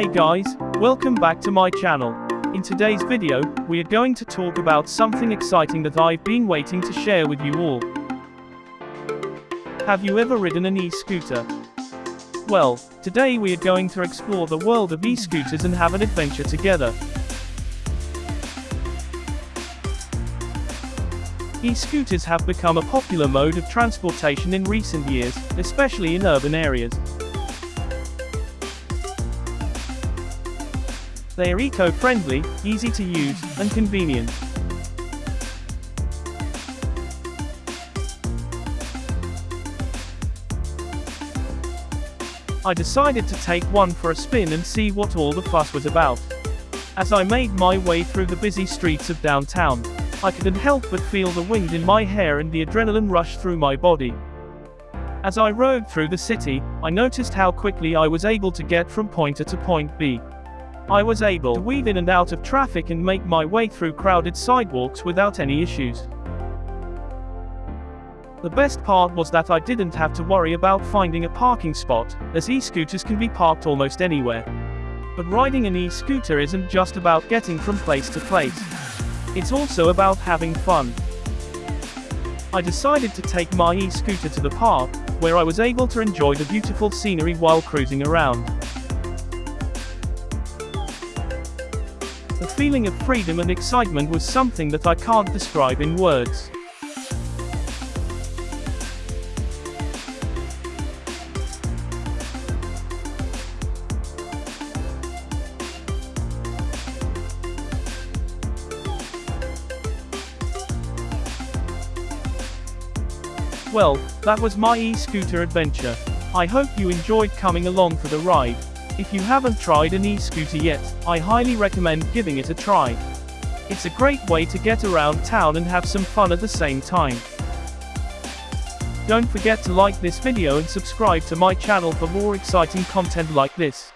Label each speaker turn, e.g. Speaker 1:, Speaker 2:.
Speaker 1: Hey guys, welcome back to my channel. In today's video, we are going to talk about something exciting that I've been waiting to share with you all. Have you ever ridden an e-scooter? Well, today we are going to explore the world of e-scooters and have an adventure together. E-scooters have become a popular mode of transportation in recent years, especially in urban areas. They are eco-friendly, easy to use, and convenient. I decided to take one for a spin and see what all the fuss was about. As I made my way through the busy streets of downtown, I couldn't help but feel the wind in my hair and the adrenaline rush through my body. As I rode through the city, I noticed how quickly I was able to get from point A to point B. I was able to weave in and out of traffic and make my way through crowded sidewalks without any issues. The best part was that I didn't have to worry about finding a parking spot, as e-scooters can be parked almost anywhere. But riding an e-scooter isn't just about getting from place to place. It's also about having fun. I decided to take my e-scooter to the park, where I was able to enjoy the beautiful scenery while cruising around. The feeling of freedom and excitement was something that I can't describe in words. Well, that was my e-scooter adventure. I hope you enjoyed coming along for the ride. If you haven't tried an e-scooter yet, I highly recommend giving it a try. It's a great way to get around town and have some fun at the same time. Don't forget to like this video and subscribe to my channel for more exciting content like this.